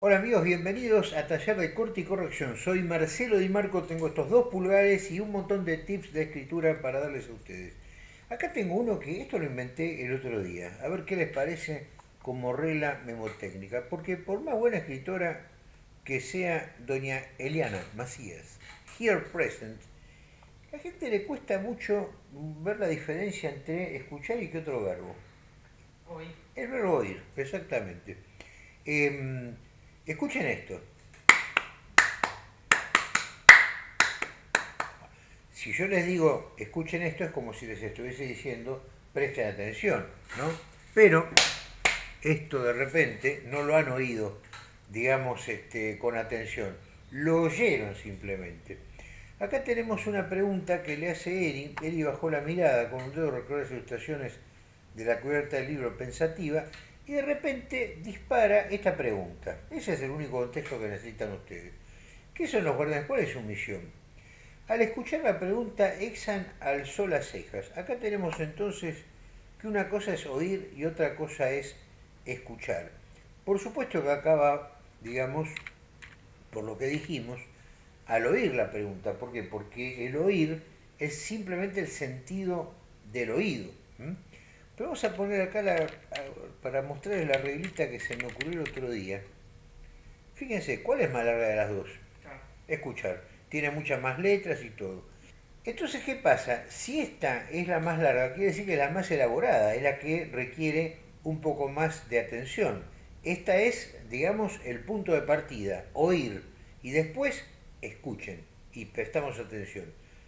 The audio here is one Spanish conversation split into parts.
Hola amigos, bienvenidos a Taller de Corte y Corrección. Soy Marcelo Di Marco, tengo estos dos pulgares y un montón de tips de escritura para darles a ustedes. Acá tengo uno que esto lo inventé el otro día, a ver qué les parece como regla memotécnica, porque por más buena escritora que sea doña Eliana Macías, here present, a la gente le cuesta mucho ver la diferencia entre escuchar y qué otro verbo. Oír. El verbo oír, exactamente. Em, Escuchen esto. Si yo les digo, escuchen esto, es como si les estuviese diciendo, presten atención, ¿no? Pero esto de repente no lo han oído, digamos, este, con atención. Lo oyeron simplemente. Acá tenemos una pregunta que le hace Eri. Eri bajó la mirada con un dedo, recorre las ilustraciones de la cubierta del libro Pensativa y de repente dispara esta pregunta. Ese es el único contexto que necesitan ustedes. ¿Qué son los guardianes? ¿Cuál es su misión? Al escuchar la pregunta, Exan alzó las cejas. Acá tenemos entonces que una cosa es oír y otra cosa es escuchar. Por supuesto que acaba, digamos, por lo que dijimos, al oír la pregunta. ¿Por qué? Porque el oír es simplemente el sentido del oído. Pero vamos a poner acá para mostrarles la reglita que se me ocurrió el otro día. Fíjense, ¿cuál es más larga de las dos? Escuchar. Tiene muchas más letras y todo. Entonces, ¿qué pasa? Si esta es la más larga, quiere decir que es la más elaborada, es la que requiere un poco más de atención. Esta es, digamos, el punto de partida, oír, y después escuchen y prestamos atención.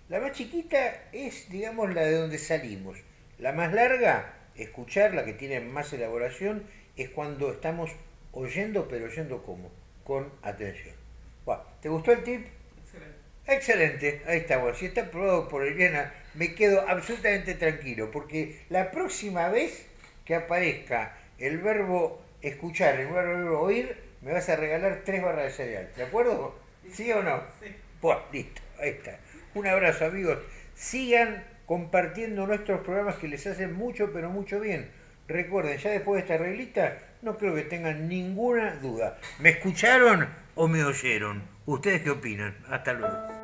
La más chiquita es, digamos, la de donde salimos. La más larga escuchar, la que tiene más elaboración, es cuando estamos oyendo, pero oyendo como, con atención. ¿Te gustó el tip? Excelente. Excelente, ahí está. Bueno, si está probado por Eliana, me quedo absolutamente tranquilo, porque la próxima vez que aparezca el verbo escuchar, el verbo oír, me vas a regalar tres barras de cereal. ¿De acuerdo? ¿Sí o no? Sí. Bueno, listo, ahí está. Un abrazo amigos. Sigan compartiendo nuestros programas que les hacen mucho, pero mucho bien. Recuerden, ya después de esta reglita, no creo que tengan ninguna duda. ¿Me escucharon o me oyeron? ¿Ustedes qué opinan? Hasta luego.